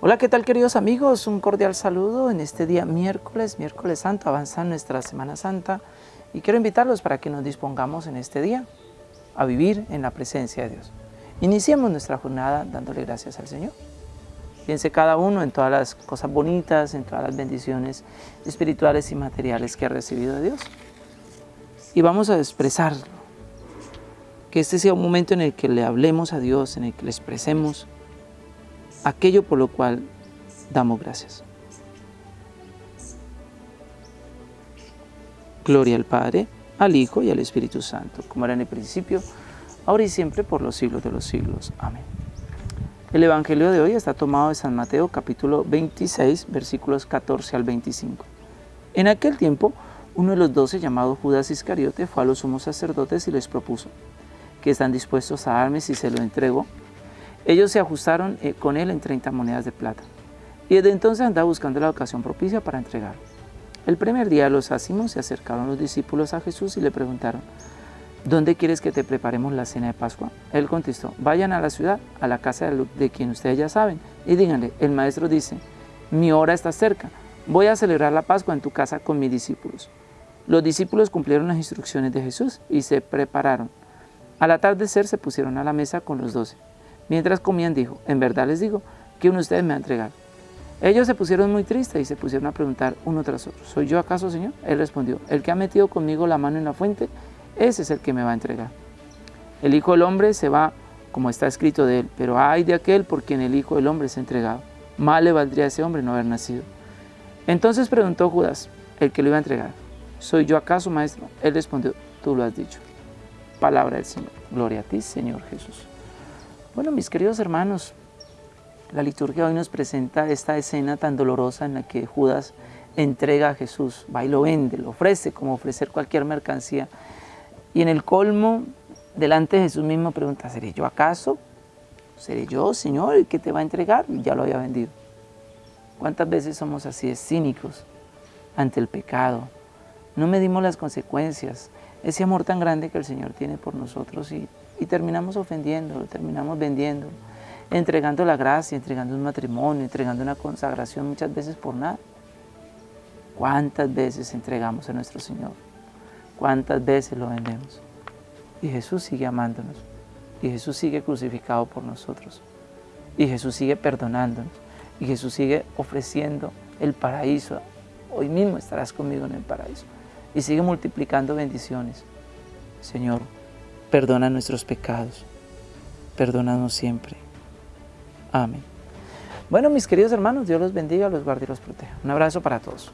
Hola, ¿qué tal queridos amigos? Un cordial saludo en este día miércoles, miércoles santo, avanza nuestra Semana Santa y quiero invitarlos para que nos dispongamos en este día a vivir en la presencia de Dios. Iniciemos nuestra jornada dándole gracias al Señor. Piense cada uno en todas las cosas bonitas, en todas las bendiciones espirituales y materiales que ha recibido de Dios. Y vamos a expresarlo. Que este sea un momento en el que le hablemos a Dios, en el que le expresemos aquello por lo cual damos gracias. Gloria al Padre, al Hijo y al Espíritu Santo, como era en el principio, ahora y siempre, por los siglos de los siglos. Amén. El Evangelio de hoy está tomado de San Mateo capítulo 26, versículos 14 al 25. En aquel tiempo, uno de los doce, llamado Judas Iscariote, fue a los sumos sacerdotes y les propuso, que están dispuestos a darme si se lo entrego ellos se ajustaron eh, con él en 30 monedas de plata. Y desde entonces andaba buscando la ocasión propicia para entregar. El primer día los ácimos se acercaron los discípulos a Jesús y le preguntaron, ¿Dónde quieres que te preparemos la cena de Pascua? Él contestó, vayan a la ciudad, a la casa de quien ustedes ya saben, y díganle, el maestro dice, mi hora está cerca, voy a celebrar la Pascua en tu casa con mis discípulos. Los discípulos cumplieron las instrucciones de Jesús y se prepararon. Al atardecer se pusieron a la mesa con los doce. Mientras comían dijo, en verdad les digo que uno de ustedes me va a entregar. Ellos se pusieron muy tristes y se pusieron a preguntar uno tras otro, ¿soy yo acaso, Señor? Él respondió, el que ha metido conmigo la mano en la fuente, ese es el que me va a entregar. El Hijo del Hombre se va como está escrito de él, pero ay de aquel por quien el Hijo del Hombre se ha entregado. Mal le valdría a ese hombre no haber nacido. Entonces preguntó Judas, el que lo iba a entregar, ¿soy yo acaso, maestro? Él respondió, tú lo has dicho. Palabra del Señor. Gloria a ti, Señor Jesús. Bueno, mis queridos hermanos, la liturgia hoy nos presenta esta escena tan dolorosa en la que Judas entrega a Jesús, va y lo vende, lo ofrece como ofrecer cualquier mercancía. Y en el colmo, delante de Jesús mismo pregunta, ¿seré yo acaso? ¿Seré yo, Señor, el que te va a entregar? Y ya lo había vendido. ¿Cuántas veces somos así, cínicos ante el pecado? No medimos las consecuencias, ese amor tan grande que el Señor tiene por nosotros y terminamos ofendiéndolo, terminamos vendiéndolo, entregando la gracia, entregando un matrimonio, entregando una consagración muchas veces por nada. ¿Cuántas veces entregamos a nuestro Señor? ¿Cuántas veces lo vendemos? Y Jesús sigue amándonos. Y Jesús sigue crucificado por nosotros. Y Jesús sigue perdonándonos. Y Jesús sigue ofreciendo el paraíso. Hoy mismo estarás conmigo en el paraíso. Y sigue multiplicando bendiciones. Señor, Perdona nuestros pecados. Perdónanos siempre. Amén. Bueno, mis queridos hermanos, Dios los bendiga, los guarde y los proteja. Un abrazo para todos.